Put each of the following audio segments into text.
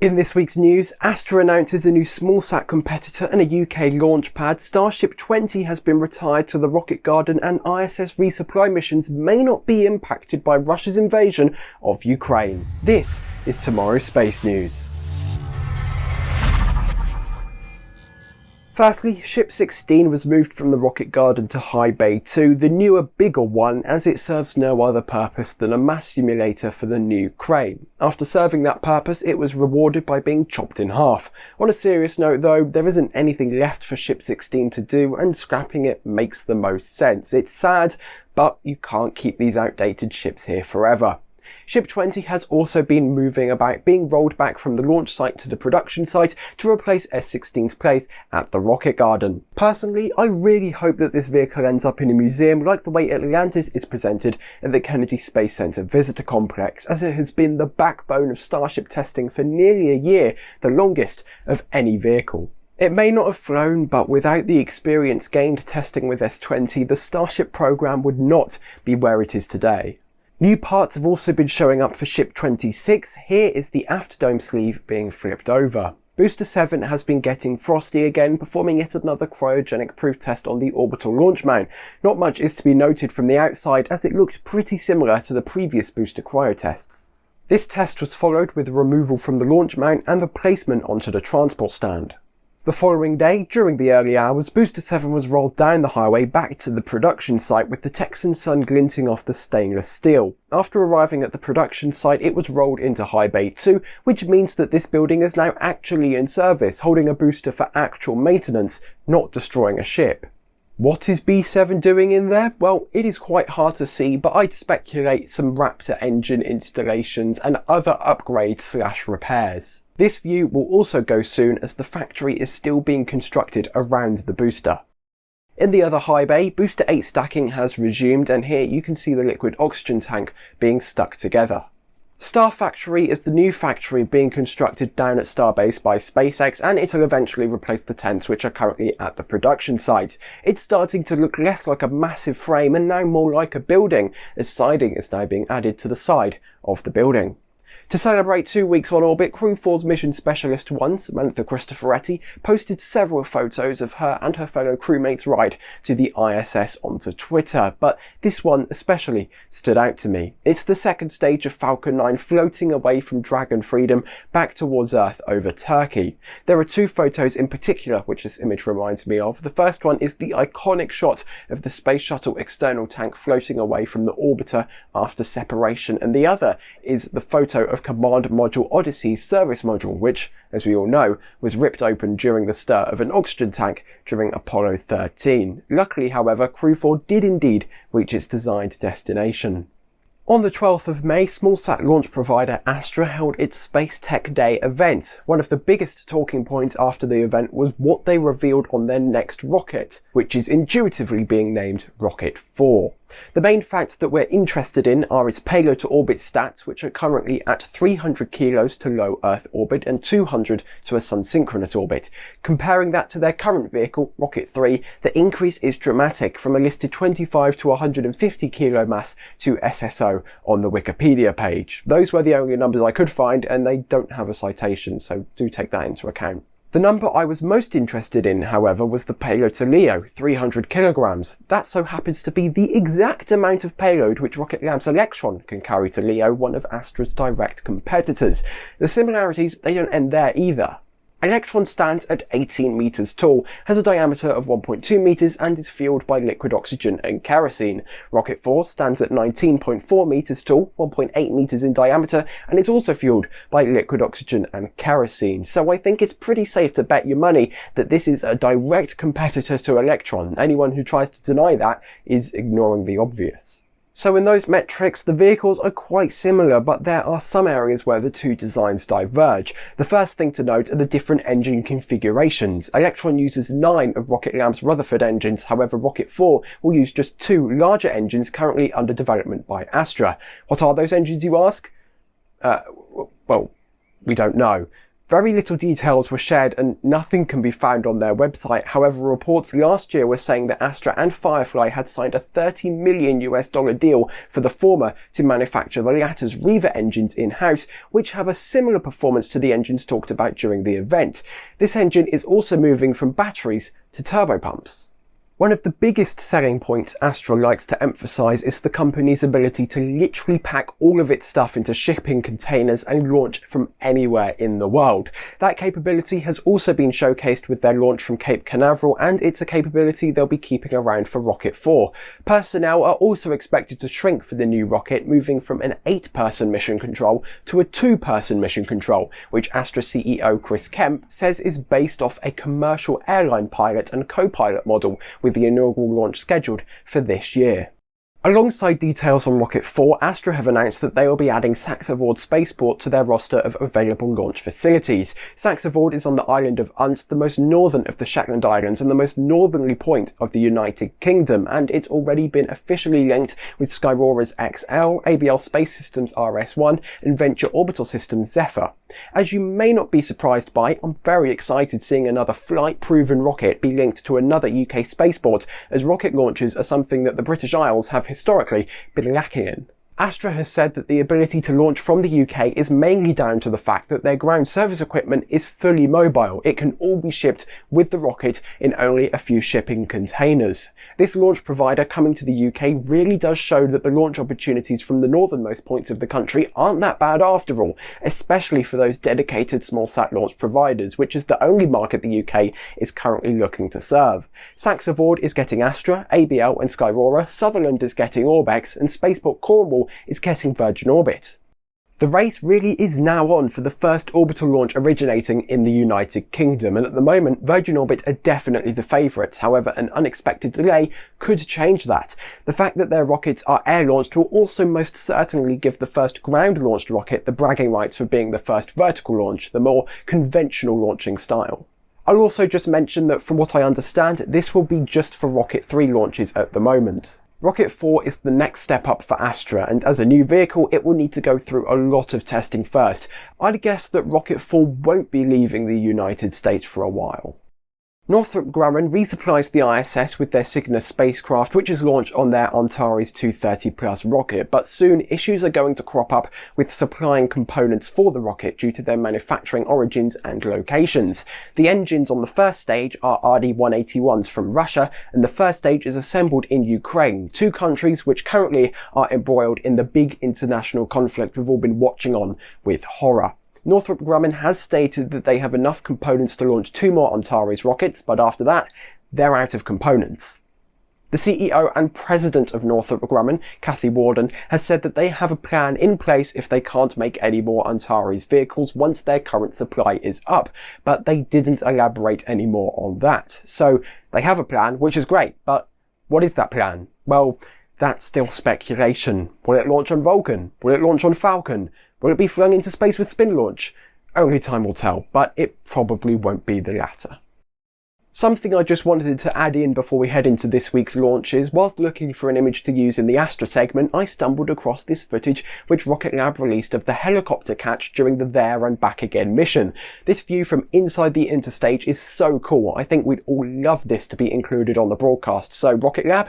In this week's news, Astra announces a new smallsat competitor and a UK launch pad. Starship 20 has been retired to the Rocket Garden and ISS resupply missions may not be impacted by Russia's invasion of Ukraine. This is tomorrow's space news. Firstly, Ship 16 was moved from the Rocket Garden to High Bay 2, the newer, bigger one, as it serves no other purpose than a mass simulator for the new crane. After serving that purpose, it was rewarded by being chopped in half. On a serious note though, there isn't anything left for Ship 16 to do, and scrapping it makes the most sense. It's sad, but you can't keep these outdated ships here forever. Ship 20 has also been moving about, being rolled back from the launch site to the production site to replace S16's place at the Rocket Garden. Personally, I really hope that this vehicle ends up in a museum like the way Atlantis is presented at the Kennedy Space Center Visitor Complex, as it has been the backbone of Starship testing for nearly a year, the longest of any vehicle. It may not have flown, but without the experience gained testing with S20, the Starship program would not be where it is today. New parts have also been showing up for Ship 26. Here is the afterdome sleeve being flipped over. Booster 7 has been getting frosty again, performing yet another cryogenic proof test on the orbital launch mount. Not much is to be noted from the outside as it looked pretty similar to the previous booster cryo tests. This test was followed with removal from the launch mount and the placement onto the transport stand. The following day, during the early hours, Booster 7 was rolled down the highway back to the production site with the Texan sun glinting off the stainless steel. After arriving at the production site, it was rolled into High Bay 2, which means that this building is now actually in service, holding a booster for actual maintenance, not destroying a ship. What is B7 doing in there? Well, it is quite hard to see, but I'd speculate some Raptor engine installations and other upgrades slash repairs. This view will also go soon as the factory is still being constructed around the booster. In the other high bay, booster 8 stacking has resumed and here you can see the liquid oxygen tank being stuck together. Star Factory is the new factory being constructed down at Starbase by SpaceX and it'll eventually replace the tents which are currently at the production site. It's starting to look less like a massive frame and now more like a building as siding is now being added to the side of the building. To celebrate two weeks on orbit, Crew 4's mission specialist one, Samantha Cristoforetti, posted several photos of her and her fellow crewmates' ride to the ISS onto Twitter, but this one especially stood out to me. It's the second stage of Falcon 9 floating away from Dragon Freedom back towards Earth over Turkey. There are two photos in particular which this image reminds me of. The first one is the iconic shot of the Space Shuttle external tank floating away from the orbiter after separation, and the other is the photo of of Command Module Odyssey's service module, which, as we all know, was ripped open during the stir of an oxygen tank during Apollo 13. Luckily, however, Crew 4 did indeed reach its designed destination. On the 12th of May, smallsat launch provider Astra held its Space Tech Day event. One of the biggest talking points after the event was what they revealed on their next rocket, which is intuitively being named Rocket 4. The main facts that we're interested in are its payload to orbit stats, which are currently at 300 kilos to low Earth orbit and 200 to a sun synchronous orbit. Comparing that to their current vehicle, Rocket 3, the increase is dramatic from a listed 25 to 150 kilo mass to SSO on the Wikipedia page. Those were the only numbers I could find and they don't have a citation, so do take that into account. The number I was most interested in, however, was the payload to LEO, 300 kilograms. That so happens to be the exact amount of payload which Rocket Lab's Electron can carry to LEO, one of Astra's direct competitors. The similarities, they don't end there either. Electron stands at 18 meters tall, has a diameter of 1.2 meters and is fueled by liquid oxygen and kerosene. Rocket 4 stands at 19.4 meters tall, 1.8 meters in diameter, and is also fueled by liquid oxygen and kerosene. So I think it's pretty safe to bet your money that this is a direct competitor to Electron. Anyone who tries to deny that is ignoring the obvious. So in those metrics, the vehicles are quite similar, but there are some areas where the two designs diverge. The first thing to note are the different engine configurations. Electron uses nine of Rocket Lab's Rutherford engines, however Rocket 4 will use just two larger engines currently under development by Astra. What are those engines, you ask? Uh, well, we don't know. Very little details were shared and nothing can be found on their website. However, reports last year were saying that Astra and Firefly had signed a 30 million US dollar deal for the former to manufacture the latter's Reaver engines in-house, which have a similar performance to the engines talked about during the event. This engine is also moving from batteries to turbopumps. One of the biggest selling points Astra likes to emphasize is the company's ability to literally pack all of its stuff into shipping containers and launch from anywhere in the world. That capability has also been showcased with their launch from Cape Canaveral and it's a capability they'll be keeping around for Rocket 4. Personnel are also expected to shrink for the new rocket, moving from an 8-person mission control to a 2-person mission control, which Astra CEO Chris Kemp says is based off a commercial airline pilot and co-pilot model with the inaugural launch scheduled for this year. Alongside details on Rocket 4, Astra have announced that they will be adding Saxavord Spaceport to their roster of available launch facilities. Saxavord is on the island of Unst, the most northern of the Shetland Islands and the most northerly point of the United Kingdom, and it's already been officially linked with Skyrora's XL, ABL Space Systems RS-1 and Venture Orbital Systems Zephyr. As you may not be surprised by, I'm very excited seeing another flight-proven rocket be linked to another UK spaceport, as rocket launches are something that the British Isles have historically been lacking in. Astra has said that the ability to launch from the UK is mainly down to the fact that their ground service equipment is fully mobile. It can all be shipped with the rocket in only a few shipping containers. This launch provider coming to the UK really does show that the launch opportunities from the northernmost points of the country aren't that bad after all, especially for those dedicated small-sat launch providers, which is the only market the UK is currently looking to serve. Saxavord is getting Astra, ABL and Skyrora, Sutherland is getting Orbex, and Spaceport Cornwall is getting Virgin Orbit. The race really is now on for the first orbital launch originating in the United Kingdom, and at the moment Virgin Orbit are definitely the favourites. However, an unexpected delay could change that. The fact that their rockets are air-launched will also most certainly give the first ground-launched rocket the bragging rights for being the first vertical launch, the more conventional launching style. I'll also just mention that from what I understand, this will be just for Rocket 3 launches at the moment. Rocket 4 is the next step up for Astra and as a new vehicle it will need to go through a lot of testing first. I'd guess that Rocket 4 won't be leaving the United States for a while. Northrop Grumman resupplies the ISS with their Cygnus spacecraft, which is launched on their Antares 230 Plus rocket, but soon issues are going to crop up with supplying components for the rocket due to their manufacturing origins and locations. The engines on the first stage are RD-181s from Russia, and the first stage is assembled in Ukraine, two countries which currently are embroiled in the big international conflict we've all been watching on with horror. Northrop Grumman has stated that they have enough components to launch two more Antares rockets, but after that, they're out of components. The CEO and president of Northrop Grumman, Kathy Warden, has said that they have a plan in place if they can't make any more Antares vehicles once their current supply is up, but they didn't elaborate any more on that. So they have a plan, which is great, but what is that plan? Well, that's still speculation. Will it launch on Vulcan? Will it launch on Falcon? Will it be flung into space with spin launch? Only time will tell, but it probably won't be the latter. Something I just wanted to add in before we head into this week's launches, whilst looking for an image to use in the Astra segment, I stumbled across this footage which Rocket Lab released of the helicopter catch during the There and Back Again mission. This view from inside the interstage is so cool, I think we'd all love this to be included on the broadcast, so Rocket Lab,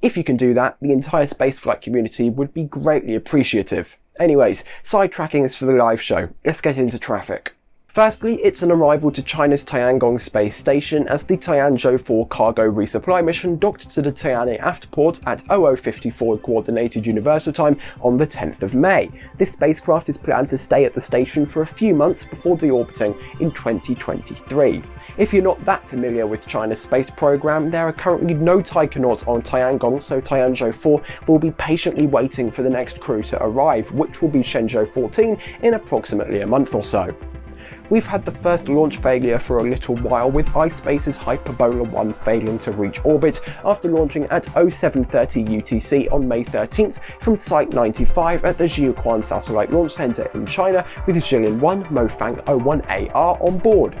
if you can do that, the entire spaceflight community would be greatly appreciative. Anyways, sidetracking is for the live show. Let's get into traffic. Firstly, it's an arrival to China's Tiangong space station as the Tianzhou 4 cargo resupply mission docked to the Tianhe Aftport at 0054 Coordinated Universal Time on the 10th of May. This spacecraft is planned to stay at the station for a few months before deorbiting in 2023. If you're not that familiar with China's space program, there are currently no taikonauts on Tiangong, so Tianzhou 4 will be patiently waiting for the next crew to arrive, which will be Shenzhou 14 in approximately a month or so. We've had the first launch failure for a little while with iSpace's Hyperbola 1 failing to reach orbit after launching at 0730 UTC on May 13th from Site 95 at the Jiuquan Satellite Launch Center in China with Jilin 1 Mofang 01AR on board.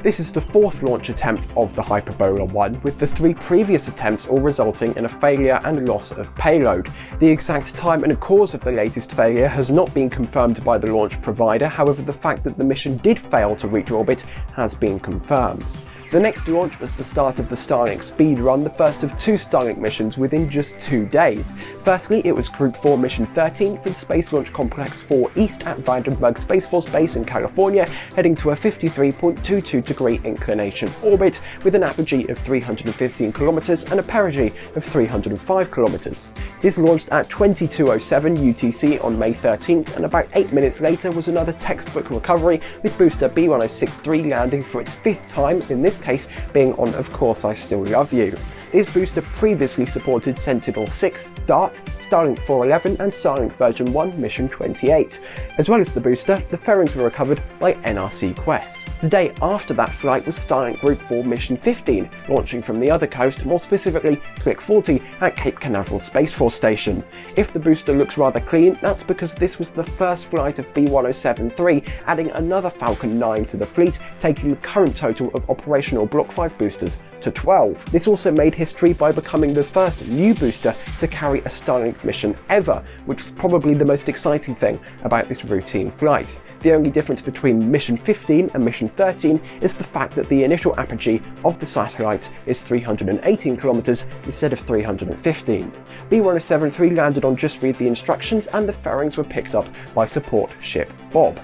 This is the fourth launch attempt of the Hyperbola 1, with the three previous attempts all resulting in a failure and loss of payload. The exact time and cause of the latest failure has not been confirmed by the launch provider, however the fact that the mission did fail to reach orbit has been confirmed. The next launch was the start of the Starlink speed run, the first of two Starlink missions within just two days. Firstly, it was Group 4 Mission 13 for the Space Launch Complex 4 East at Vandenberg Space Force Base in California, heading to a 53.22 degree inclination orbit with an apogee of 315 kilometers and a perigee of 305 kilometers. This launched at 2207 UTC on May 13th and about 8 minutes later was another textbook recovery with booster B1063 landing for its fifth time in this case being on Of Course I Still Love You. This booster previously supported Sentinel-6, DART, Starlink 411 and Starlink version 1 Mission 28. As well as the booster, the fairings were recovered by NRC Quest. The day after that flight was Starlink Group 4 Mission 15, launching from the other coast, more specifically Slick 40 at Cape Canaveral Space Force Station. If the booster looks rather clean, that's because this was the first flight of B1073, adding another Falcon 9 to the fleet, taking the current total of operational Block 5 boosters to 12. This also made history by becoming the first new booster to carry a Starlink mission ever, which was probably the most exciting thing about this routine flight. The only difference between Mission 15 and Mission 13 is the fact that the initial apogee of the satellite is 318 kilometers instead of 315. B1073 landed on Just Read the Instructions and the fairings were picked up by support ship Bob.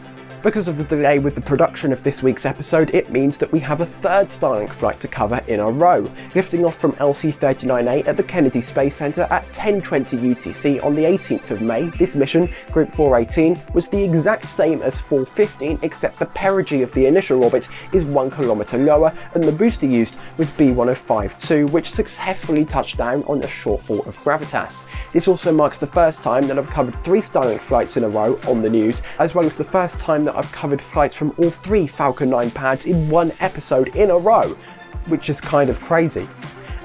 Because of the delay with the production of this week's episode, it means that we have a third Starlink flight to cover in a row, lifting off from LC-39A at the Kennedy Space Center at 10.20 UTC on the 18th of May. This mission, Group 418, was the exact same as 415 except the perigee of the initial orbit is 1 kilometer lower and the booster used was B1052 which successfully touched down on a shortfall of gravitas. This also marks the first time that I've covered three Starlink flights in a row on the news, as well as the first time that I've covered flights from all three Falcon 9 pads in one episode in a row, which is kind of crazy.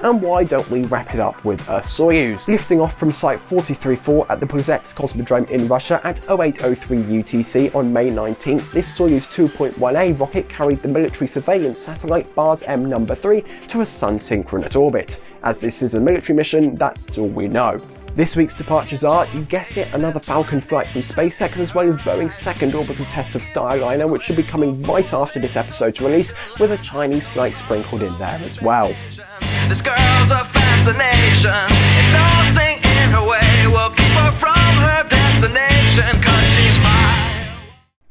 And why don't we wrap it up with a Soyuz? Lifting off from Site 434 at the Plesetsk Cosmodrome in Russia at 0803 UTC on May 19th, this Soyuz 2.1A rocket carried the military surveillance satellite BARS M number 3 to a sun-synchronous orbit. As this is a military mission, that's all we know. This week's departures are, you guessed it, another Falcon flight from SpaceX as well as Boeing's second orbital test of Starliner which should be coming right after this episode to release with a Chinese flight sprinkled in there as well.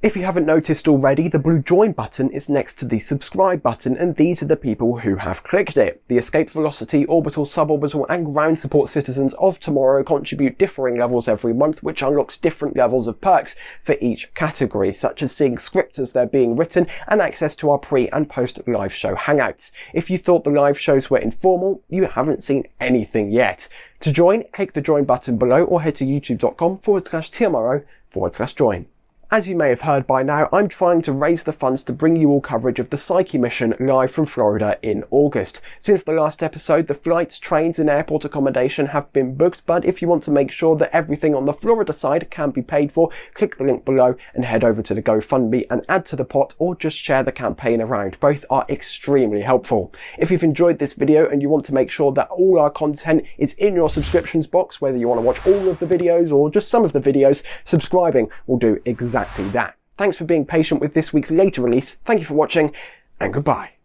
If you haven't noticed already, the blue join button is next to the subscribe button and these are the people who have clicked it. The escape velocity, orbital, suborbital and ground support citizens of tomorrow contribute differing levels every month which unlocks different levels of perks for each category, such as seeing scripts as they're being written and access to our pre and post live show hangouts. If you thought the live shows were informal, you haven't seen anything yet. To join, click the join button below or head to youtube.com forward slash tomorrow forward slash join. As you may have heard by now, I'm trying to raise the funds to bring you all coverage of the Psyche mission live from Florida in August. Since the last episode, the flights, trains and airport accommodation have been booked, but if you want to make sure that everything on the Florida side can be paid for, click the link below and head over to the GoFundMe and add to the pot or just share the campaign around. Both are extremely helpful. If you've enjoyed this video and you want to make sure that all our content is in your subscriptions box, whether you want to watch all of the videos or just some of the videos, subscribing will do exactly exactly that. Thanks for being patient with this week's later release, thank you for watching, and goodbye.